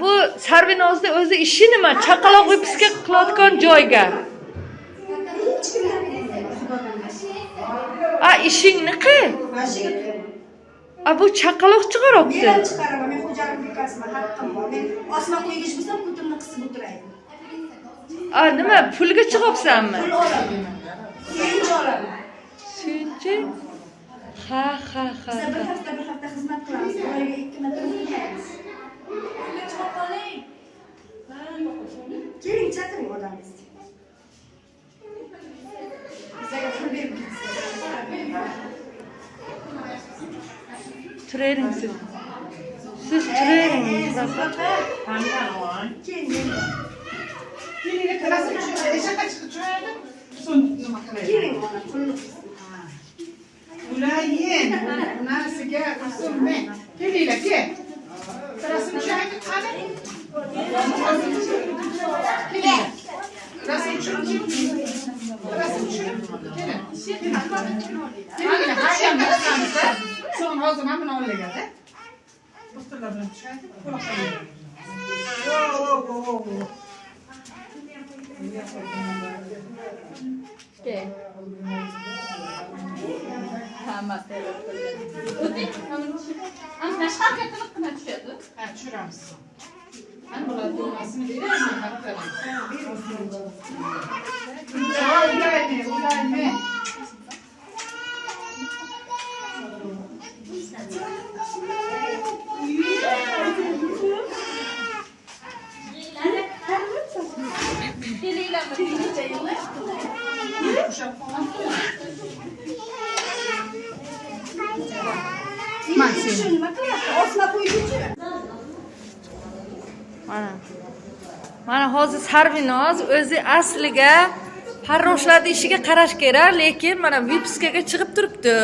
bu sarvinozni o'zi ishi nima chaqaloq vyipska qilayotgan joyga a Mashiga tuyaman. a bu chaqaloq chiqaryapti Men chiqaraman, men xo'jalik bekasiman, haqqim bor. Men osma qo'ygich bo'lsam, kutimni qisib o'tiraydi. a nima pulga chiqyapsanmi Pul olaman. Suyunchi olaman. suyunchi ha ha ha bir ha. hafta bir hafta xizmat Berib ketsin. turavering siz siz. Keling, Keling, ona pulni qissin. Ulayın, unasiga usulme. Kelinglar, Rasm tushirib kim? Rasm tushirib. Kelin. Kelinglar, hayır, bo'lsangiz. So'ng hozir mana buni olinglar-da. O'stirlar bilan tushaylik. Quloqlaring. Wo, wo, wo, wo. Ha, tushiramiz. Mana bular duomasini beraymi? Haqqalar. Ha, ulaymi, ulaymi. Ushab qo'yamizmi? Maksim. Shu nima qilyapti? Osma qo'ygichi. Mana. Mana hozir sarvinoz o'zi asliga farroshlarni ishiga qarash kerak lekin mana vipskaga chiqib turibdi.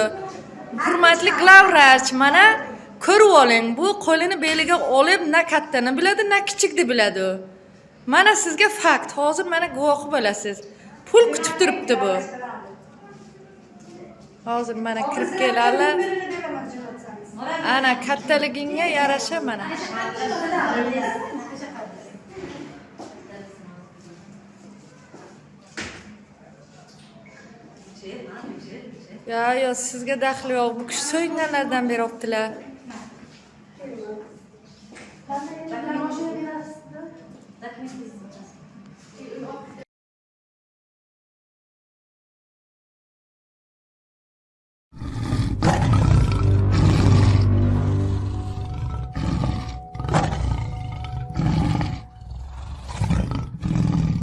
Hurmatli glavvrach mana ko'rib oling bu qo'lini beliga olib na kattani biladi na kichikni biladi. Mana sizga fakt hozir mana guvohi bo'lasiz. Pul kutib turibdi bu. Hozir mana kirib keladi ana kattaligingga yarasha mana. Ya yo sizga daxli yo'q. Bu kishi so'nggilardan beri olibdilar